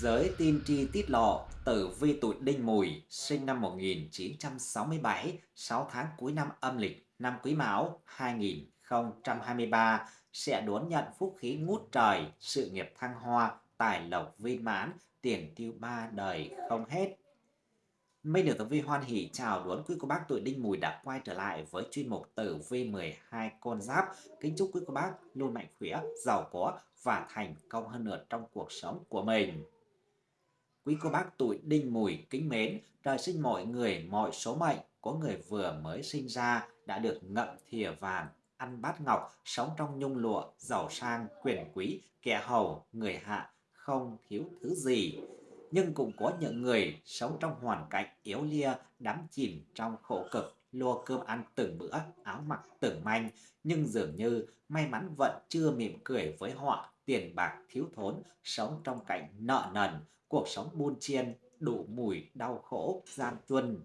Giới tin tri tiết lộ tử vi tuổi Đinh Mùi sinh năm 1967, 6 tháng cuối năm âm lịch năm Quý Mão 2023 sẽ đón nhận phúc khí ngút trời, sự nghiệp thăng hoa, tài lộc viên mãn, tiền tiêu ba đời không hết. Minh được tử vi hoan hỷ chào đón quý cô bác tuổi đinh mùi đã quay trở lại với chuyên mục tử vi 12 con giáp. Kính chúc quý cô bác luôn mạnh khỏe, giàu có và thành công hơn nữa trong cuộc sống của mình. Quý cô bác tuổi đinh mùi kính mến, trời sinh mọi người, mọi số mệnh, có người vừa mới sinh ra đã được ngậm thìa vàng, ăn bát ngọc, sống trong nhung lụa, giàu sang, quyền quý, kẻ hầu, người hạ, không thiếu thứ gì. Nhưng cũng có những người sống trong hoàn cảnh yếu lia, đắm chìm trong khổ cực, lo cơm ăn từng bữa, áo mặc từng manh, nhưng dường như may mắn vẫn chưa mỉm cười với họ, tiền bạc thiếu thốn, sống trong cảnh nợ nần, cuộc sống buôn chiên, đủ mùi, đau khổ, gian truân.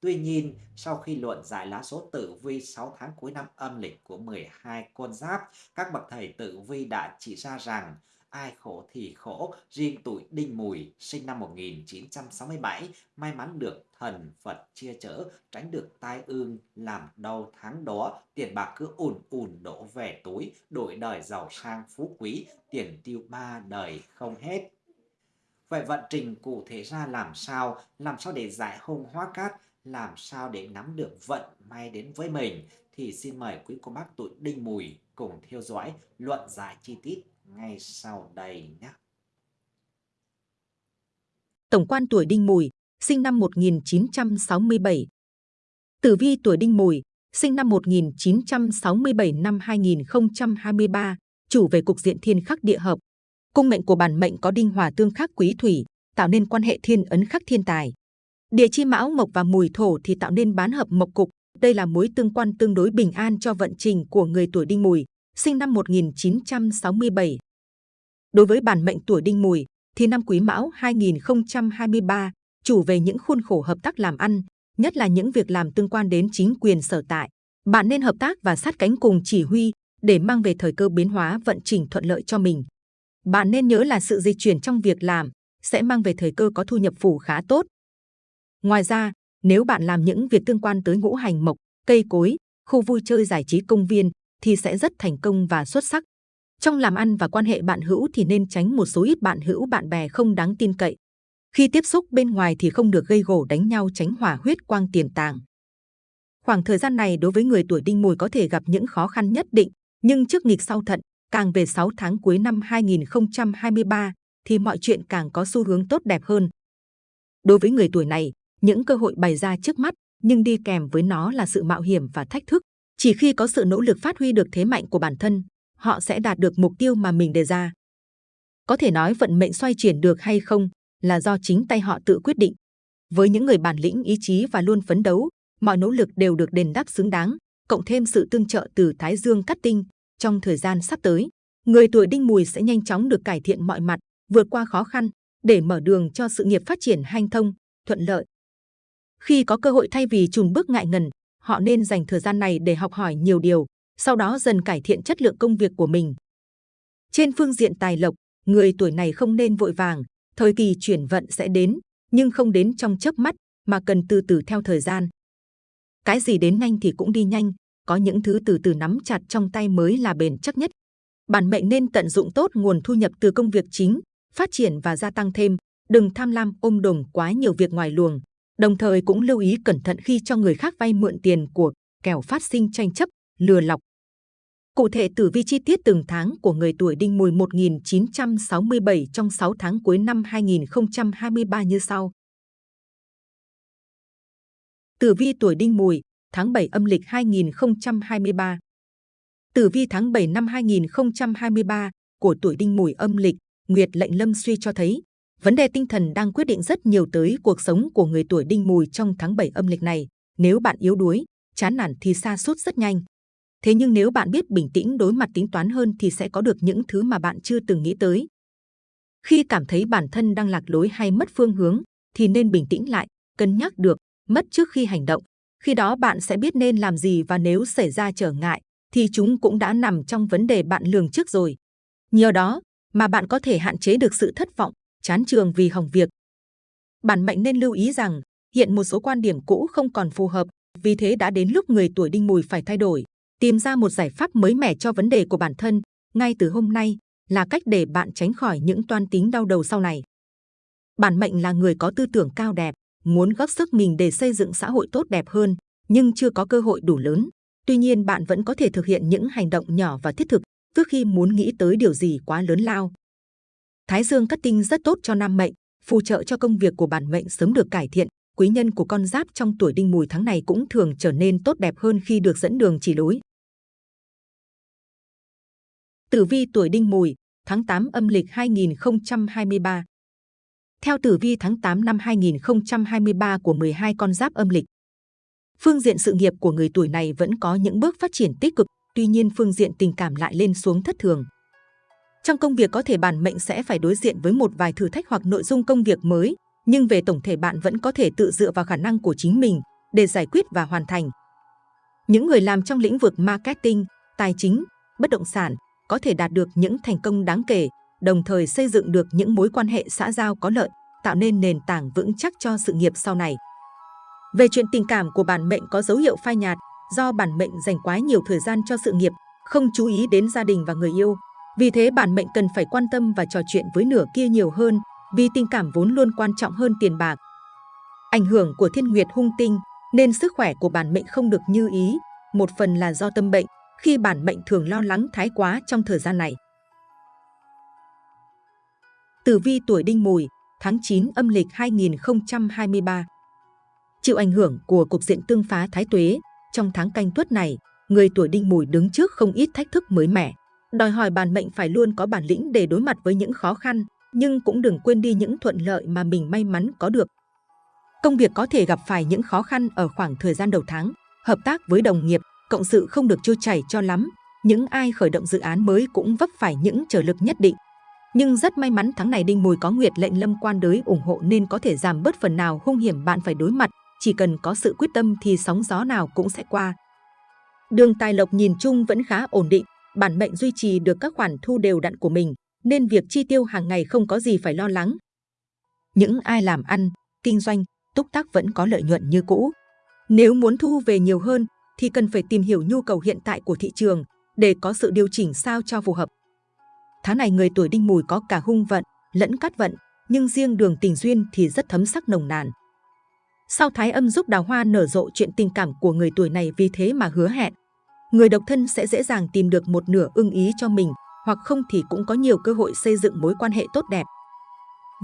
Tuy nhiên, sau khi luận giải lá số tử vi 6 tháng cuối năm âm lịch của 12 con giáp, các bậc thầy tử vi đã chỉ ra rằng ai khổ thì khổ, riêng tuổi Đinh Mùi sinh năm 1967 may mắn được thần Phật chia chở, tránh được tai ương làm đau tháng đó, tiền bạc cứ ùn ùn đổ về túi, đổi đời giàu sang phú quý, tiền tiêu ba đời không hết. Vậy vận trình cụ thể ra làm sao, làm sao để giải hung hóa cát, làm sao để nắm được vận may đến với mình thì xin mời quý cô bác tuổi Đinh Mùi cùng theo dõi luận giải chi tiết ngay sau đây nhé. Tổng quan tuổi Đinh Mùi, sinh năm 1967. Tử vi tuổi Đinh Mùi, sinh năm 1967 năm 2023, chủ về cục diện thiên khắc địa hợp. Cung mệnh của bản mệnh có đinh hòa tương khắc quý thủy, tạo nên quan hệ thiên ấn khắc thiên tài. Địa chi mão mộc và mùi thổ thì tạo nên bán hợp mộc cục. Đây là mối tương quan tương đối bình an cho vận trình của người tuổi Đinh Mùi, sinh năm 1967. Đối với bản mệnh tuổi Đinh Mùi, thì năm Quý Mão 2023 chủ về những khuôn khổ hợp tác làm ăn, nhất là những việc làm tương quan đến chính quyền sở tại. Bạn nên hợp tác và sát cánh cùng chỉ huy để mang về thời cơ biến hóa vận trình thuận lợi cho mình. Bạn nên nhớ là sự di chuyển trong việc làm sẽ mang về thời cơ có thu nhập phủ khá tốt. Ngoài ra, nếu bạn làm những việc tương quan tới ngũ hành mộc, cây cối, khu vui chơi giải trí công viên thì sẽ rất thành công và xuất sắc. Trong làm ăn và quan hệ bạn hữu thì nên tránh một số ít bạn hữu bạn bè không đáng tin cậy. Khi tiếp xúc bên ngoài thì không được gây gổ đánh nhau tránh hỏa huyết quang tiềm tàng. Khoảng thời gian này đối với người tuổi đinh mùi có thể gặp những khó khăn nhất định, nhưng trước nghịch sau thận, càng về 6 tháng cuối năm 2023 thì mọi chuyện càng có xu hướng tốt đẹp hơn. Đối với người tuổi này, những cơ hội bày ra trước mắt nhưng đi kèm với nó là sự mạo hiểm và thách thức. Chỉ khi có sự nỗ lực phát huy được thế mạnh của bản thân, họ sẽ đạt được mục tiêu mà mình đề ra. Có thể nói vận mệnh xoay chuyển được hay không là do chính tay họ tự quyết định. Với những người bản lĩnh ý chí và luôn phấn đấu, mọi nỗ lực đều được đền đáp xứng đáng, cộng thêm sự tương trợ từ Thái Dương cát tinh trong thời gian sắp tới. Người tuổi đinh mùi sẽ nhanh chóng được cải thiện mọi mặt, vượt qua khó khăn để mở đường cho sự nghiệp phát triển hanh thông, thuận lợi. Khi có cơ hội thay vì trùng bước ngại ngần, họ nên dành thời gian này để học hỏi nhiều điều, sau đó dần cải thiện chất lượng công việc của mình. Trên phương diện tài lộc, người tuổi này không nên vội vàng, thời kỳ chuyển vận sẽ đến, nhưng không đến trong chớp mắt, mà cần từ từ theo thời gian. Cái gì đến nhanh thì cũng đi nhanh, có những thứ từ từ nắm chặt trong tay mới là bền chắc nhất. Bản mệnh nên tận dụng tốt nguồn thu nhập từ công việc chính, phát triển và gia tăng thêm, đừng tham lam ôm đồm quá nhiều việc ngoài luồng. Đồng thời cũng lưu ý cẩn thận khi cho người khác vay mượn tiền của, kẻo phát sinh tranh chấp, lừa lọc. Cụ thể tử vi chi tiết từng tháng của người tuổi đinh mùi 1967 trong 6 tháng cuối năm 2023 như sau. Tử vi tuổi đinh mùi, tháng 7 âm lịch 2023. Tử vi tháng 7 năm 2023 của tuổi đinh mùi âm lịch, Nguyệt lệnh lâm suy cho thấy, vấn đề tinh thần đang quyết định rất nhiều tới cuộc sống của người tuổi đinh mùi trong tháng 7 âm lịch này. Nếu bạn yếu đuối, chán nản thì xa sút rất nhanh. Thế nhưng nếu bạn biết bình tĩnh đối mặt tính toán hơn thì sẽ có được những thứ mà bạn chưa từng nghĩ tới. Khi cảm thấy bản thân đang lạc lối hay mất phương hướng, thì nên bình tĩnh lại, cân nhắc được, mất trước khi hành động. Khi đó bạn sẽ biết nên làm gì và nếu xảy ra trở ngại, thì chúng cũng đã nằm trong vấn đề bạn lường trước rồi. Nhờ đó mà bạn có thể hạn chế được sự thất vọng, chán trường vì hỏng việc. Bản mệnh nên lưu ý rằng, hiện một số quan điểm cũ không còn phù hợp, vì thế đã đến lúc người tuổi đinh mùi phải thay đổi, tìm ra một giải pháp mới mẻ cho vấn đề của bản thân, ngay từ hôm nay là cách để bạn tránh khỏi những toan tính đau đầu sau này. Bản mệnh là người có tư tưởng cao đẹp, muốn góp sức mình để xây dựng xã hội tốt đẹp hơn, nhưng chưa có cơ hội đủ lớn. Tuy nhiên bạn vẫn có thể thực hiện những hành động nhỏ và thiết thực trước khi muốn nghĩ tới điều gì quá lớn lao. Thái dương cắt tinh rất tốt cho nam mệnh, phù trợ cho công việc của bản mệnh sớm được cải thiện. Quý nhân của con giáp trong tuổi đinh mùi tháng này cũng thường trở nên tốt đẹp hơn khi được dẫn đường chỉ lối. Tử vi tuổi đinh mùi, tháng 8 âm lịch 2023 theo tử vi tháng 8 năm 2023 của 12 con giáp âm lịch, phương diện sự nghiệp của người tuổi này vẫn có những bước phát triển tích cực, tuy nhiên phương diện tình cảm lại lên xuống thất thường. Trong công việc có thể bản mệnh sẽ phải đối diện với một vài thử thách hoặc nội dung công việc mới, nhưng về tổng thể bạn vẫn có thể tự dựa vào khả năng của chính mình để giải quyết và hoàn thành. Những người làm trong lĩnh vực marketing, tài chính, bất động sản có thể đạt được những thành công đáng kể, đồng thời xây dựng được những mối quan hệ xã giao có lợi, tạo nên nền tảng vững chắc cho sự nghiệp sau này. Về chuyện tình cảm của bản mệnh có dấu hiệu phai nhạt, do bản mệnh dành quá nhiều thời gian cho sự nghiệp, không chú ý đến gia đình và người yêu. Vì thế bản mệnh cần phải quan tâm và trò chuyện với nửa kia nhiều hơn, vì tình cảm vốn luôn quan trọng hơn tiền bạc. Ảnh hưởng của thiên nguyệt hung tinh nên sức khỏe của bản mệnh không được như ý, một phần là do tâm bệnh, khi bản mệnh thường lo lắng thái quá trong thời gian này. Tử vi tuổi đinh mùi, tháng 9 âm lịch 2023 Chịu ảnh hưởng của cục diện tương phá thái tuế, trong tháng canh tuất này, người tuổi đinh mùi đứng trước không ít thách thức mới mẻ. Đòi hỏi bản mệnh phải luôn có bản lĩnh để đối mặt với những khó khăn, nhưng cũng đừng quên đi những thuận lợi mà mình may mắn có được. Công việc có thể gặp phải những khó khăn ở khoảng thời gian đầu tháng, hợp tác với đồng nghiệp, cộng sự không được trôi chảy cho lắm. Những ai khởi động dự án mới cũng vấp phải những trở lực nhất định. Nhưng rất may mắn tháng này Đinh Mùi có nguyệt lệnh lâm quan đới ủng hộ nên có thể giảm bớt phần nào hung hiểm bạn phải đối mặt. Chỉ cần có sự quyết tâm thì sóng gió nào cũng sẽ qua. Đường tài lộc nhìn chung vẫn khá ổn định, bản mệnh duy trì được các khoản thu đều đặn của mình, nên việc chi tiêu hàng ngày không có gì phải lo lắng. Những ai làm ăn, kinh doanh, túc tác vẫn có lợi nhuận như cũ. Nếu muốn thu về nhiều hơn thì cần phải tìm hiểu nhu cầu hiện tại của thị trường để có sự điều chỉnh sao cho phù hợp. Tháng này người tuổi đinh mùi có cả hung vận, lẫn cát vận, nhưng riêng đường tình duyên thì rất thấm sắc nồng nàn. Sau thái âm giúp đào hoa nở rộ chuyện tình cảm của người tuổi này vì thế mà hứa hẹn. Người độc thân sẽ dễ dàng tìm được một nửa ưng ý cho mình, hoặc không thì cũng có nhiều cơ hội xây dựng mối quan hệ tốt đẹp.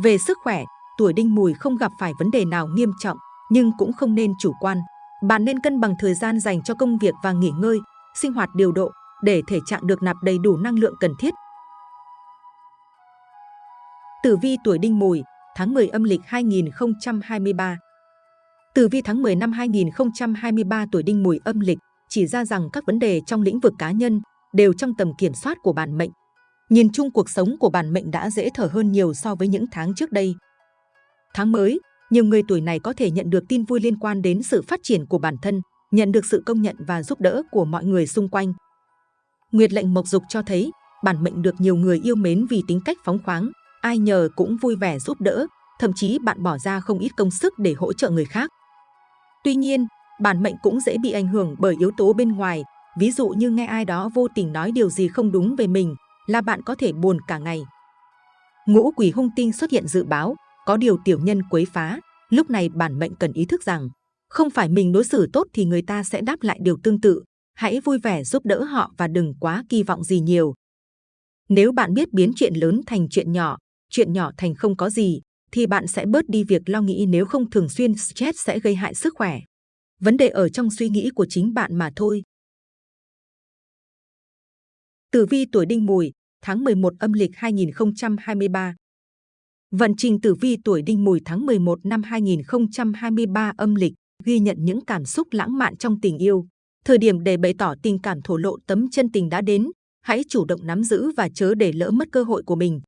Về sức khỏe, tuổi đinh mùi không gặp phải vấn đề nào nghiêm trọng, nhưng cũng không nên chủ quan. Bạn nên cân bằng thời gian dành cho công việc và nghỉ ngơi, sinh hoạt điều độ để thể trạng được nạp đầy đủ năng lượng cần thiết. Tử vi tuổi đinh mùi, tháng 10 âm lịch 2023 Tử vi tháng 10 năm 2023 tuổi đinh mùi âm lịch chỉ ra rằng các vấn đề trong lĩnh vực cá nhân đều trong tầm kiểm soát của bản mệnh. Nhìn chung cuộc sống của bản mệnh đã dễ thở hơn nhiều so với những tháng trước đây. Tháng mới, nhiều người tuổi này có thể nhận được tin vui liên quan đến sự phát triển của bản thân, nhận được sự công nhận và giúp đỡ của mọi người xung quanh. Nguyệt lệnh mộc dục cho thấy, bản mệnh được nhiều người yêu mến vì tính cách phóng khoáng, ai nhờ cũng vui vẻ giúp đỡ, thậm chí bạn bỏ ra không ít công sức để hỗ trợ người khác. Tuy nhiên, bản mệnh cũng dễ bị ảnh hưởng bởi yếu tố bên ngoài, ví dụ như nghe ai đó vô tình nói điều gì không đúng về mình, là bạn có thể buồn cả ngày. Ngũ quỷ hung tinh xuất hiện dự báo, có điều tiểu nhân quấy phá, lúc này bản mệnh cần ý thức rằng, không phải mình đối xử tốt thì người ta sẽ đáp lại điều tương tự, hãy vui vẻ giúp đỡ họ và đừng quá kỳ vọng gì nhiều. Nếu bạn biết biến chuyện lớn thành chuyện nhỏ, chuyện nhỏ thành không có gì, thì bạn sẽ bớt đi việc lo nghĩ nếu không thường xuyên stress sẽ gây hại sức khỏe. Vấn đề ở trong suy nghĩ của chính bạn mà thôi. Tử vi tuổi đinh mùi, tháng 11 âm lịch 2023 Vận trình tử vi tuổi đinh mùi tháng 11 năm 2023 âm lịch ghi nhận những cảm xúc lãng mạn trong tình yêu. Thời điểm để bày tỏ tình cảm thổ lộ tấm chân tình đã đến, hãy chủ động nắm giữ và chớ để lỡ mất cơ hội của mình.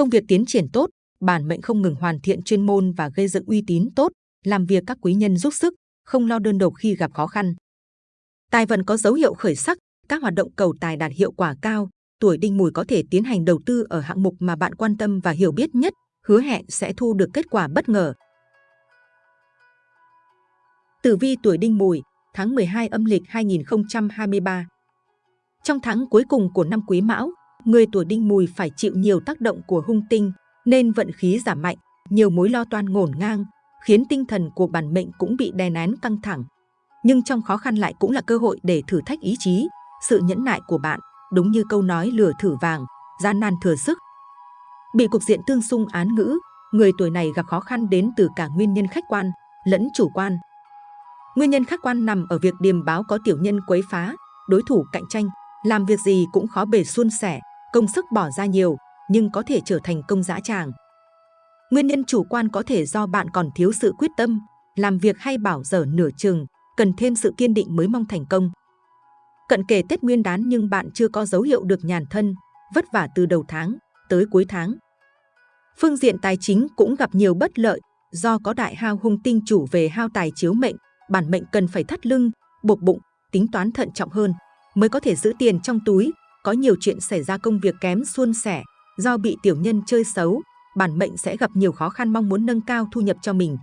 Công việc tiến triển tốt, bản mệnh không ngừng hoàn thiện chuyên môn và gây dựng uy tín tốt, làm việc các quý nhân giúp sức, không lo đơn độc khi gặp khó khăn. Tài vận có dấu hiệu khởi sắc, các hoạt động cầu tài đạt hiệu quả cao, tuổi đinh mùi có thể tiến hành đầu tư ở hạng mục mà bạn quan tâm và hiểu biết nhất, hứa hẹn sẽ thu được kết quả bất ngờ. Tử vi tuổi Đinh Mùi, tháng 12 âm lịch 2023 Trong tháng cuối cùng của năm Quý Mão, người tuổi Đinh Mùi phải chịu nhiều tác động của hung tinh, nên vận khí giảm mạnh, nhiều mối lo toan ngổn ngang, khiến tinh thần của bản mệnh cũng bị đè nén căng thẳng. Nhưng trong khó khăn lại cũng là cơ hội để thử thách ý chí, sự nhẫn nại của bạn, đúng như câu nói lửa thử vàng, gian nan thừa sức. Bị cục diện tương xung án ngữ, người tuổi này gặp khó khăn đến từ cả nguyên nhân khách quan lẫn chủ quan. Nguyên nhân khách quan nằm ở việc điềm báo có tiểu nhân quấy phá, đối thủ cạnh tranh, làm việc gì cũng khó bề suôn sẻ, công sức bỏ ra nhiều, nhưng có thể trở thành công dã tràng. Nguyên nhân chủ quan có thể do bạn còn thiếu sự quyết tâm, làm việc hay bảo dở nửa chừng, cần thêm sự kiên định mới mong thành công. Cận kề Tết Nguyên đán nhưng bạn chưa có dấu hiệu được nhàn thân, vất vả từ đầu tháng tới cuối tháng. Phương diện tài chính cũng gặp nhiều bất lợi do có đại hao hung tinh chủ về hao tài chiếu mệnh, bản mệnh cần phải thắt lưng, buộc bụng, tính toán thận trọng hơn mới có thể giữ tiền trong túi. Có nhiều chuyện xảy ra công việc kém suôn sẻ do bị tiểu nhân chơi xấu, bản mệnh sẽ gặp nhiều khó khăn mong muốn nâng cao thu nhập cho mình.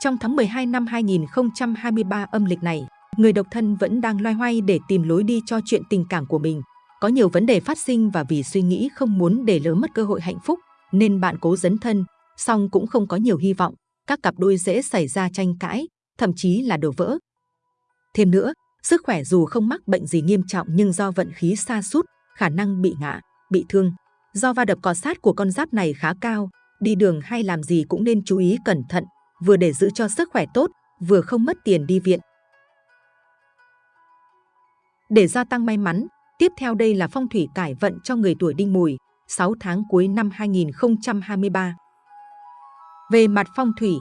Trong tháng 12 năm 2023 âm lịch này, người độc thân vẫn đang loay hoay để tìm lối đi cho chuyện tình cảm của mình. Có nhiều vấn đề phát sinh và vì suy nghĩ không muốn để lỡ mất cơ hội hạnh phúc, nên bạn cố dấn thân, song cũng không có nhiều hy vọng. Các cặp đôi dễ xảy ra tranh cãi, thậm chí là đổ vỡ. Thêm nữa, sức khỏe dù không mắc bệnh gì nghiêm trọng nhưng do vận khí xa sút khả năng bị ngã, bị thương. Do va đập cọ sát của con giáp này khá cao, đi đường hay làm gì cũng nên chú ý cẩn thận, vừa để giữ cho sức khỏe tốt, vừa không mất tiền đi viện. Để gia tăng may mắn, tiếp theo đây là phong thủy cải vận cho người tuổi đinh mùi, 6 tháng cuối năm 2023. Về mặt phong thủy,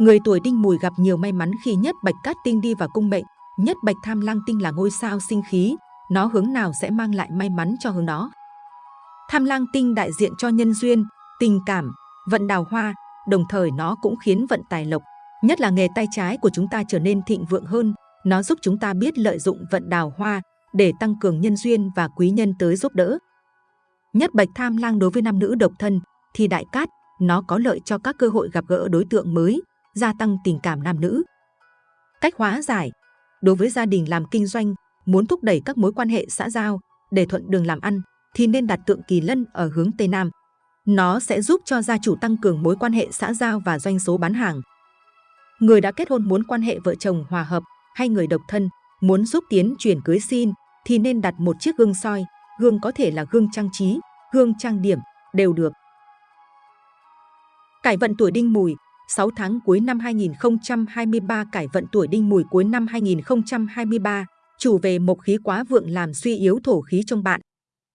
người tuổi đinh mùi gặp nhiều may mắn khi nhất bạch cát tinh đi vào cung mệnh, nhất bạch tham lang tinh là ngôi sao sinh khí, nó hướng nào sẽ mang lại may mắn cho hướng đó. Tham lang tinh đại diện cho nhân duyên, tình cảm, vận đào hoa, đồng thời nó cũng khiến vận tài lộc, nhất là nghề tay trái của chúng ta trở nên thịnh vượng hơn. Nó giúp chúng ta biết lợi dụng vận đào hoa để tăng cường nhân duyên và quý nhân tới giúp đỡ. Nhất bạch tham lang đối với nam nữ độc thân thì đại cát, nó có lợi cho các cơ hội gặp gỡ đối tượng mới, gia tăng tình cảm nam nữ. Cách hóa giải Đối với gia đình làm kinh doanh, muốn thúc đẩy các mối quan hệ xã giao để thuận đường làm ăn, thì nên đặt tượng kỳ lân ở hướng Tây Nam. Nó sẽ giúp cho gia chủ tăng cường mối quan hệ xã giao và doanh số bán hàng. Người đã kết hôn muốn quan hệ vợ chồng hòa hợp hay người độc thân muốn giúp tiến chuyển cưới xin thì nên đặt một chiếc gương soi. Gương có thể là gương trang trí, gương trang điểm, đều được. Cải vận tuổi đinh mùi 6 tháng cuối năm 2023 cải vận tuổi đinh mùi cuối năm 2023 chủ về mộc khí quá vượng làm suy yếu thổ khí trong bạn.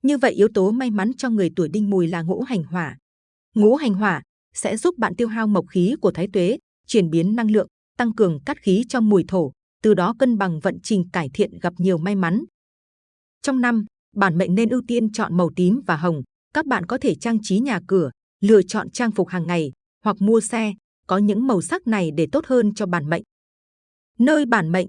Như vậy yếu tố may mắn cho người tuổi đinh mùi là ngũ hành hỏa. Ngũ hành hỏa sẽ giúp bạn tiêu hao mộc khí của thái tuế, chuyển biến năng lượng, tăng cường cát khí cho mùi thổ, từ đó cân bằng vận trình cải thiện gặp nhiều may mắn. Trong năm, bản mệnh nên ưu tiên chọn màu tím và hồng. Các bạn có thể trang trí nhà cửa, lựa chọn trang phục hàng ngày hoặc mua xe, có những màu sắc này để tốt hơn cho bản mệnh. Nơi bản mệnh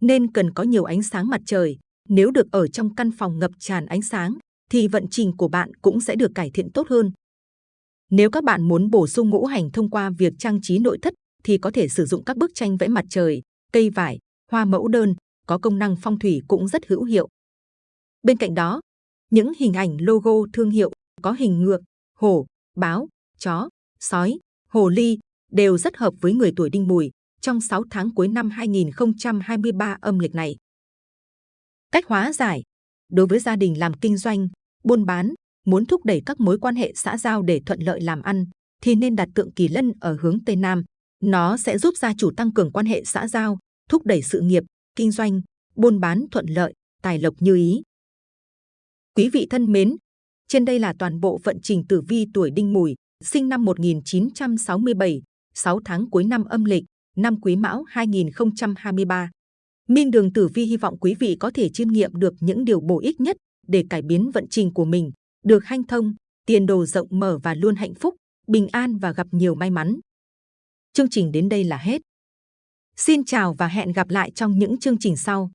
nên cần có nhiều ánh sáng mặt trời. Nếu được ở trong căn phòng ngập tràn ánh sáng, thì vận trình của bạn cũng sẽ được cải thiện tốt hơn. Nếu các bạn muốn bổ sung ngũ hành thông qua việc trang trí nội thất, thì có thể sử dụng các bức tranh vẽ mặt trời, cây vải, hoa mẫu đơn, có công năng phong thủy cũng rất hữu hiệu. Bên cạnh đó, những hình ảnh logo thương hiệu có hình ngược, hổ, báo, chó, sói, hồ ly đều rất hợp với người tuổi đinh mùi trong 6 tháng cuối năm 2023 âm lịch này. Cách hóa giải Đối với gia đình làm kinh doanh, buôn bán, muốn thúc đẩy các mối quan hệ xã giao để thuận lợi làm ăn, thì nên đặt tượng kỳ lân ở hướng Tây Nam. Nó sẽ giúp gia chủ tăng cường quan hệ xã giao, thúc đẩy sự nghiệp, kinh doanh, buôn bán thuận lợi, tài lộc như ý. Quý vị thân mến, trên đây là toàn bộ vận trình tử vi tuổi đinh mùi, sinh năm 1967, 6 tháng cuối năm âm lịch, năm Quý Mão 2023. Minh Đường Tử Vi hy vọng quý vị có thể chiêm nghiệm được những điều bổ ích nhất để cải biến vận trình của mình, được hanh thông, tiền đồ rộng mở và luôn hạnh phúc, bình an và gặp nhiều may mắn. Chương trình đến đây là hết. Xin chào và hẹn gặp lại trong những chương trình sau.